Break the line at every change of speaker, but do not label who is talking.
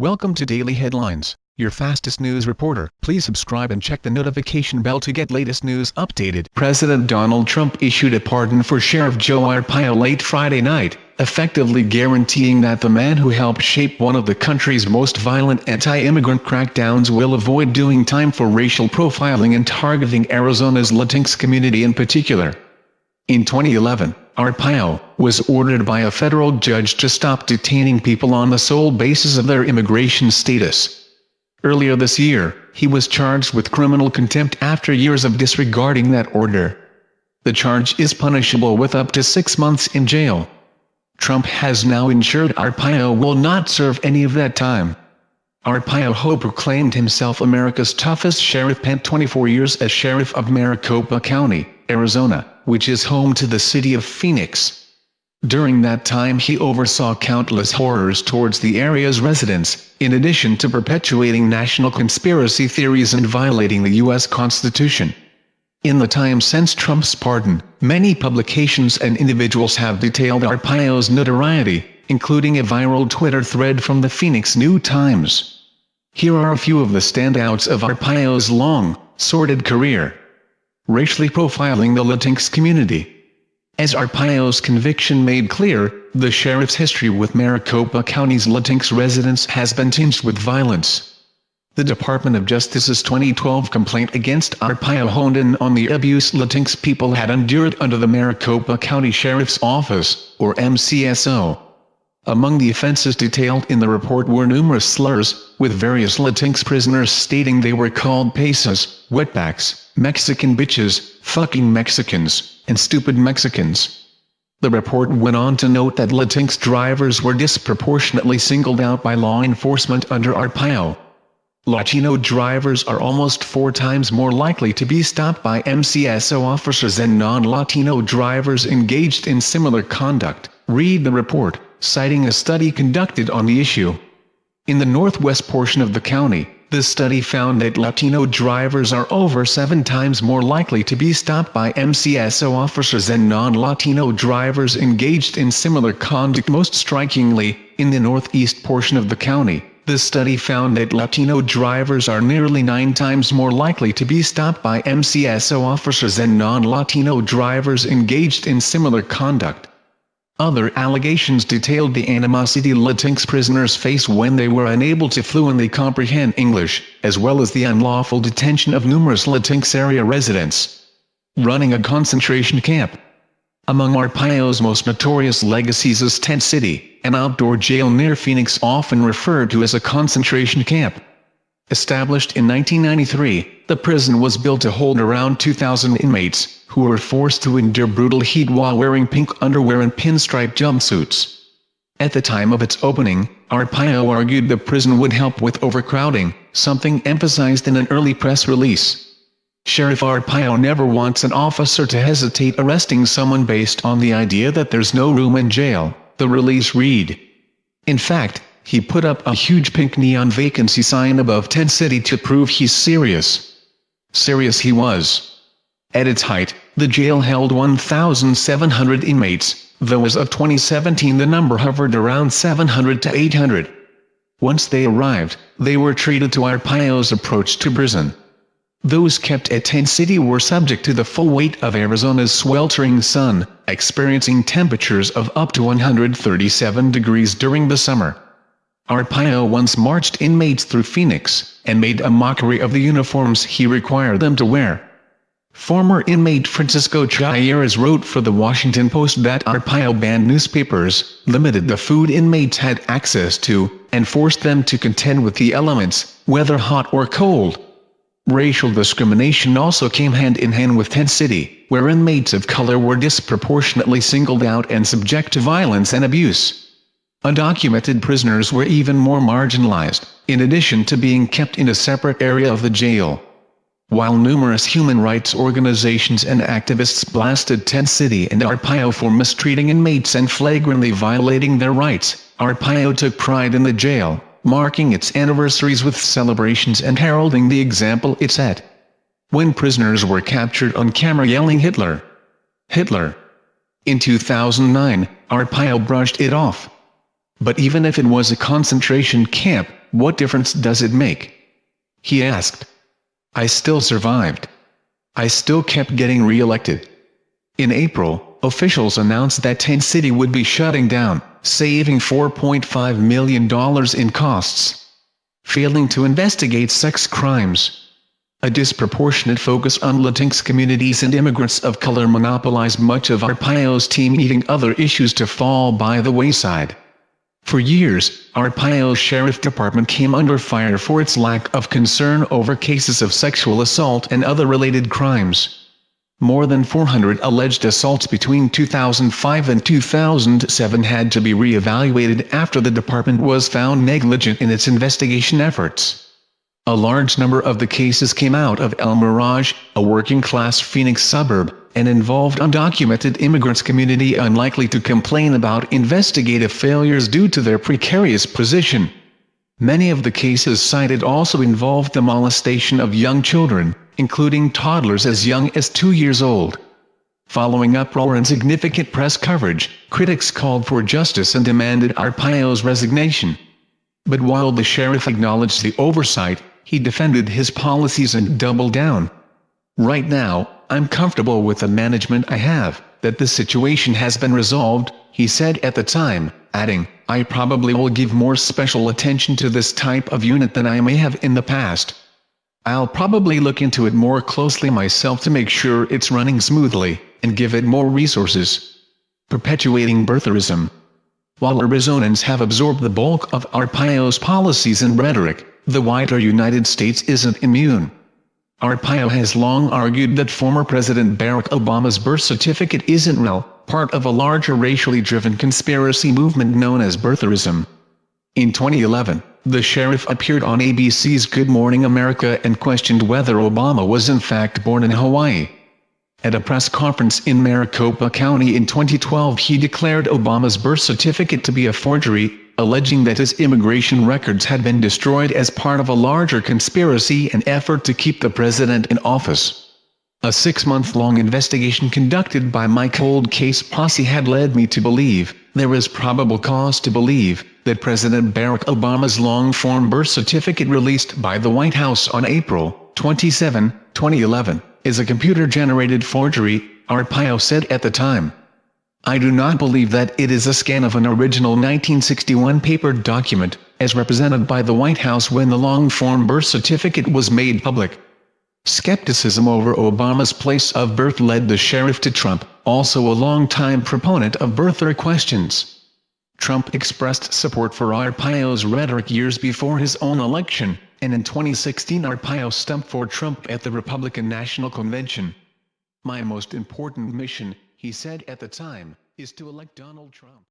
Welcome to Daily Headlines, your fastest news reporter. Please subscribe and check the notification bell to get latest news updated. President Donald Trump issued a pardon for Sheriff Joe Arpaio late Friday night, effectively guaranteeing that the man who helped shape one of the country's most violent anti-immigrant crackdowns will avoid doing time for racial profiling and targeting Arizona's Latinx community in particular. In 2011, Arpaio was ordered by a federal judge to stop detaining people on the sole basis of their immigration status. Earlier this year, he was charged with criminal contempt after years of disregarding that order. The charge is punishable with up to six months in jail. Trump has now ensured Arpaio will not serve any of that time. Arpaio Ho proclaimed himself America's toughest sheriff spent 24 years as sheriff of Maricopa County, Arizona which is home to the city of Phoenix. During that time he oversaw countless horrors towards the area's residents, in addition to perpetuating national conspiracy theories and violating the U.S. Constitution. In the time since Trump's pardon, many publications and individuals have detailed Arpaio's notoriety, including a viral Twitter thread from the Phoenix New Times. Here are a few of the standouts of Arpaio's long, sordid career racially profiling the Latinx community. As Arpaio's conviction made clear, the sheriff's history with Maricopa County's Latinx residents has been tinged with violence. The Department of Justice's 2012 complaint against Arpaio honed in on the abuse Latinx people had endured under the Maricopa County Sheriff's Office, or MCSO. Among the offenses detailed in the report were numerous slurs, with various Latinx prisoners stating they were called pesas, wetbacks, Mexican bitches, fucking Mexicans, and stupid Mexicans. The report went on to note that Latinx drivers were disproportionately singled out by law enforcement under Arpaio. Latino drivers are almost four times more likely to be stopped by MCSO officers than non-Latino drivers engaged in similar conduct, read the report citing a study conducted on the issue. In the northwest portion of the county, the study found that Latino drivers are over seven times more likely to be stopped by MCSO officers than non-Latino drivers engaged in similar conduct. Most strikingly, in the northeast portion of the county, the study found that Latino drivers are nearly nine times more likely to be stopped by MCSO officers than non-Latino drivers engaged in similar conduct. Other allegations detailed the animosity Latinx prisoners face when they were unable to fluently comprehend English, as well as the unlawful detention of numerous Latinx area residents. Running a concentration camp Among Arpaio's most notorious legacies is Tent City, an outdoor jail near Phoenix often referred to as a concentration camp. Established in 1993, the prison was built to hold around 2,000 inmates, who were forced to endure brutal heat while wearing pink underwear and pinstripe jumpsuits. At the time of its opening, Arpaio argued the prison would help with overcrowding, something emphasized in an early press release. Sheriff Arpaio never wants an officer to hesitate arresting someone based on the idea that there's no room in jail, the release read. In fact, he put up a huge pink neon vacancy sign above Tent City to prove he's serious. Serious he was. At its height, the jail held 1,700 inmates, though as of 2017 the number hovered around 700 to 800. Once they arrived, they were treated to Arpaio's approach to prison. Those kept at Tent City were subject to the full weight of Arizona's sweltering sun, experiencing temperatures of up to 137 degrees during the summer. Arpaio once marched inmates through Phoenix, and made a mockery of the uniforms he required them to wear. Former inmate Francisco Chairez wrote for the Washington Post that Arpaio banned newspapers, limited the food inmates had access to, and forced them to contend with the elements, whether hot or cold. Racial discrimination also came hand in hand with Tent City, where inmates of color were disproportionately singled out and subject to violence and abuse. Undocumented prisoners were even more marginalized, in addition to being kept in a separate area of the jail. While numerous human rights organizations and activists blasted Tent City and Arpaio for mistreating inmates and flagrantly violating their rights, Arpaio took pride in the jail, marking its anniversaries with celebrations and heralding the example it set. When prisoners were captured on camera yelling Hitler, Hitler. In 2009, Arpaio brushed it off. But even if it was a concentration camp, what difference does it make? He asked. I still survived. I still kept getting re-elected. In April, officials announced that Tent City would be shutting down, saving $4.5 million in costs. Failing to investigate sex crimes. A disproportionate focus on Latinx communities and immigrants of color monopolized much of Arpaio's team leaving other issues to fall by the wayside. For years, Arpaio's sheriff department came under fire for its lack of concern over cases of sexual assault and other related crimes. More than 400 alleged assaults between 2005 and 2007 had to be re-evaluated after the department was found negligent in its investigation efforts. A large number of the cases came out of El Mirage, a working-class Phoenix suburb, and involved undocumented immigrants community unlikely to complain about investigative failures due to their precarious position. Many of the cases cited also involved the molestation of young children, including toddlers as young as two years old. Following uproar and significant press coverage, critics called for justice and demanded Arpaio's resignation. But while the sheriff acknowledged the oversight, he defended his policies and doubled down. Right now, I'm comfortable with the management I have, that the situation has been resolved, he said at the time, adding, I probably will give more special attention to this type of unit than I may have in the past. I'll probably look into it more closely myself to make sure it's running smoothly, and give it more resources. Perpetuating birtherism. While Arizonans have absorbed the bulk of Arpaio's policies and rhetoric, the wider United States isn't immune. Arpaio has long argued that former President Barack Obama's birth certificate isn't real, part of a larger racially driven conspiracy movement known as birtherism. In 2011, the sheriff appeared on ABC's Good Morning America and questioned whether Obama was in fact born in Hawaii. At a press conference in Maricopa County in 2012 he declared Obama's birth certificate to be a forgery, alleging that his immigration records had been destroyed as part of a larger conspiracy and effort to keep the president in office. A six-month-long investigation conducted by my cold case posse had led me to believe, there is probable cause to believe, that President Barack Obama's long-form birth certificate released by the White House on April 27, 2011, is a computer-generated forgery, Arpaio said at the time. I do not believe that it is a scan of an original 1961 paper document, as represented by the White House when the long-form birth certificate was made public. Skepticism over Obama's place of birth led the sheriff to Trump, also a long-time proponent of birther questions. Trump expressed support for Arpaio's rhetoric years before his own election, and in 2016 Arpaio stumped for Trump at the Republican National Convention. My most important mission, he said at the time, is to elect Donald Trump.